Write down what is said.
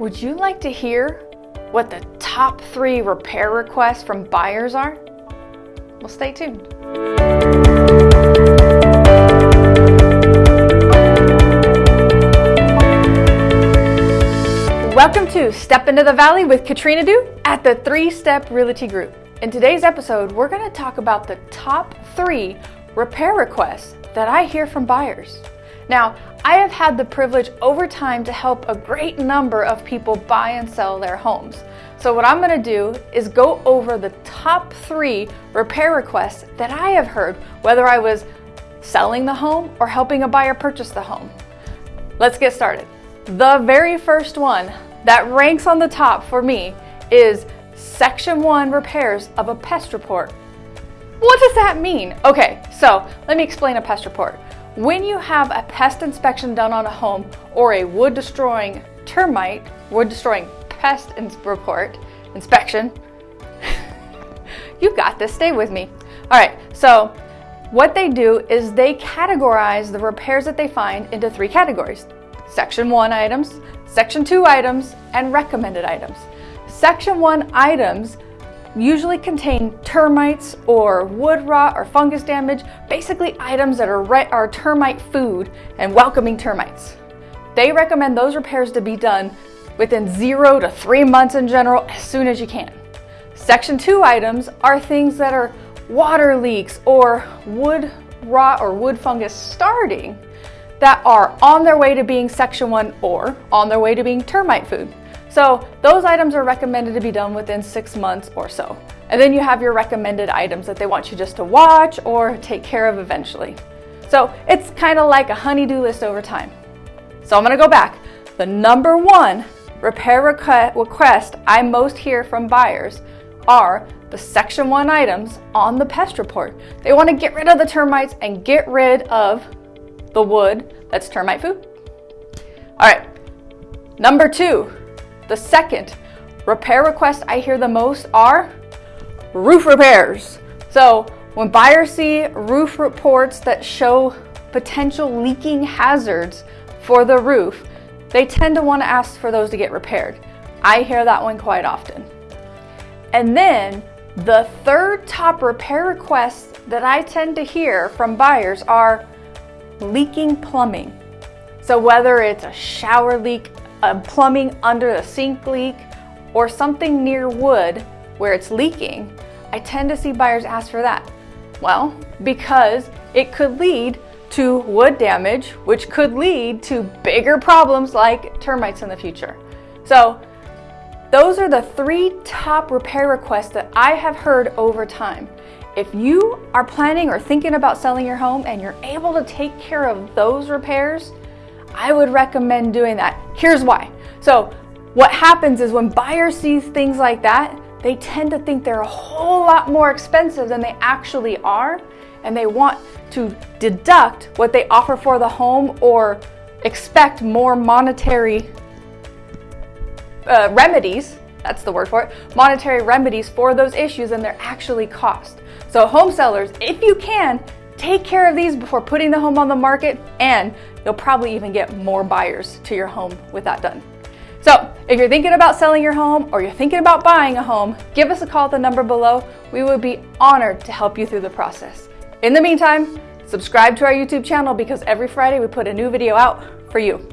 Would you like to hear what the top three repair requests from buyers are? Well, stay tuned. Welcome to Step Into the Valley with Katrina Du at the Three Step Realty Group. In today's episode, we're going to talk about the top three repair requests that I hear from buyers. Now, I have had the privilege over time to help a great number of people buy and sell their homes. So what I'm gonna do is go over the top three repair requests that I have heard, whether I was selling the home or helping a buyer purchase the home. Let's get started. The very first one that ranks on the top for me is Section 1 repairs of a pest report. What does that mean? Okay, so let me explain a pest report. When you have a pest inspection done on a home or a wood destroying termite, wood destroying pest report, inspection, you've got this, stay with me. All right, so what they do is they categorize the repairs that they find into three categories. Section 1 items, Section 2 items, and recommended items. Section 1 items usually contain termites or wood rot or fungus damage, basically items that are, are termite food and welcoming termites. They recommend those repairs to be done within zero to three months in general as soon as you can. Section 2 items are things that are water leaks or wood rot or wood fungus starting that are on their way to being Section 1 or on their way to being termite food. So those items are recommended to be done within six months or so. And then you have your recommended items that they want you just to watch or take care of eventually. So it's kind of like a honey-do list over time. So I'm gonna go back. The number one repair request I most hear from buyers are the section one items on the pest report. They wanna get rid of the termites and get rid of the wood that's termite food. All right, number two, the second repair request I hear the most are roof repairs. So when buyers see roof reports that show potential leaking hazards for the roof, they tend to want to ask for those to get repaired. I hear that one quite often. And then the third top repair requests that I tend to hear from buyers are leaking plumbing. So whether it's a shower leak, a plumbing under the sink leak, or something near wood where it's leaking, I tend to see buyers ask for that. Well, because it could lead to wood damage, which could lead to bigger problems like termites in the future. So those are the three top repair requests that I have heard over time. If you are planning or thinking about selling your home and you're able to take care of those repairs, I would recommend doing that. Here's why. So what happens is when buyers see things like that, they tend to think they're a whole lot more expensive than they actually are, and they want to deduct what they offer for the home or expect more monetary uh, remedies, that's the word for it, monetary remedies for those issues than their actually cost. So home sellers, if you can, take care of these before putting the home on the market and you'll probably even get more buyers to your home with that done. So if you're thinking about selling your home or you're thinking about buying a home, give us a call at the number below. We would be honored to help you through the process. In the meantime, subscribe to our YouTube channel because every Friday we put a new video out for you.